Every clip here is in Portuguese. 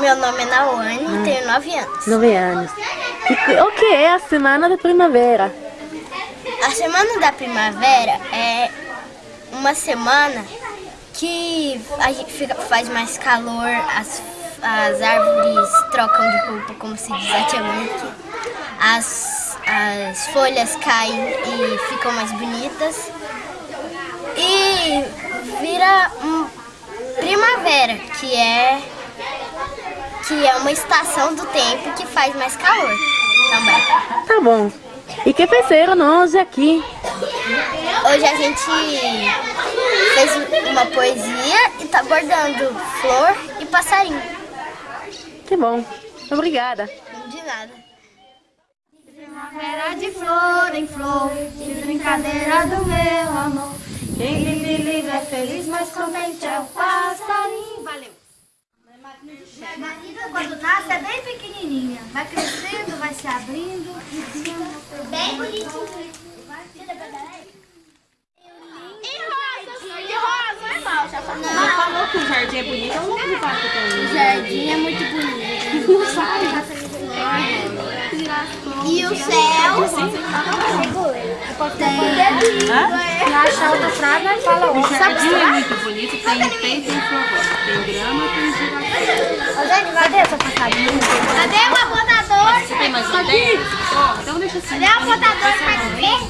Meu nome é Nawane, ah. tenho 9 anos. 9 anos. E o que é a Semana da Primavera? A Semana da Primavera é uma semana que a gente fica, faz mais calor, as, as árvores trocam de roupa, como se diz antigamente, as, as folhas caem e ficam mais bonitas e vira um primavera, que é que é uma estação do tempo que faz mais calor também. Tá bom. E que fizeram hoje aqui? Hoje a gente fez uma poesia e tá bordando flor e passarinho. Que bom. Obrigada. De nada. Primavera de flor em flor, de brincadeira do meu amor. Quem vive livre é feliz, mas contente é o passarinho. Valeu. Quando nasce é bem pequenininha, vai crescendo, vai se abrindo. Bem bonitinho. Não falou que o jardim é bonito, eu não vou falar que O jardim é muito bonito. Não sabe. E o céu? Tem. Achar outra frase, né? fala O jardim é muito bonito, tem forró. Tem grama, tem. Ô, cadê? Cadê o apontador? Você tem mais uma ideia? Então deixa assim. Cadê o apontador pra ver?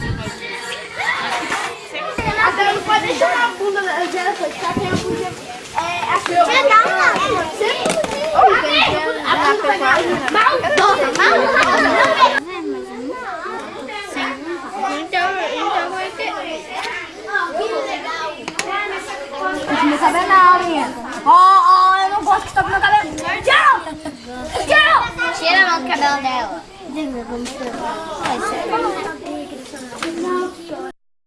Agora não pode deixar a bunda dela ficar, tem a bunda... É, assim, Legal, não. Sempre... Nossa, mal, meu cabelo não, menina. Ó, ó, eu não gosto que toque meu cabelo. Tchau! Tchau! Tira a mão do cabelo dela.